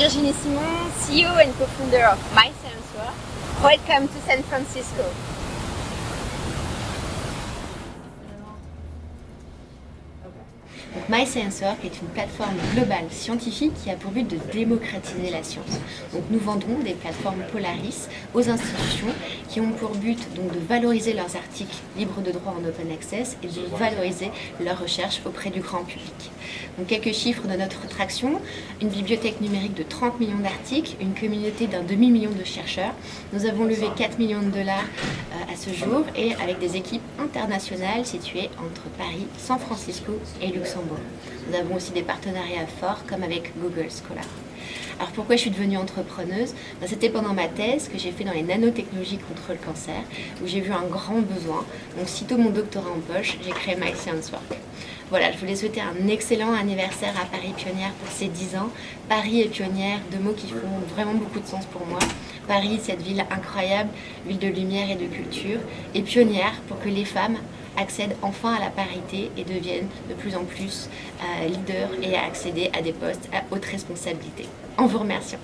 Virginie Simon, CEO and co-founder of MySensor. Welcome to San Francisco. MySensor est une plateforme globale scientifique qui a pour but de démocratiser la science. Donc nous vendons des plateformes Polaris aux institutions qui ont pour but donc, de valoriser leurs articles libres de droit en open access et de valoriser leurs recherches auprès du grand public. Donc quelques chiffres de notre traction, une bibliothèque numérique de 30 millions d'articles, une communauté d'un demi-million de chercheurs. Nous avons levé 4 millions de dollars euh, à ce jour et avec des équipes internationales situées entre Paris, San Francisco et Luxembourg. Nous avons aussi des partenariats forts comme avec Google Scholar. Alors pourquoi je suis devenue entrepreneuse? Ben, C'était pendant ma thèse que j'ai fait dans les nanotechnologies contre le cancer, où j'ai vu un grand besoin. Donc sitôt mon doctorat en poche, j'ai créé My Science Work. Voilà, je voulais souhaiter un excellent anniversaire à Paris Pionnière pour ses 10 ans. Paris et Pionnière, deux mots qui font vraiment beaucoup de sens pour moi. Paris, cette ville incroyable, ville de lumière et de culture. Et Pionnière, pour que les femmes accèdent enfin à la parité et deviennent de plus en plus euh, leaders et à accéder à des postes à haute responsabilité. En vous remerciant.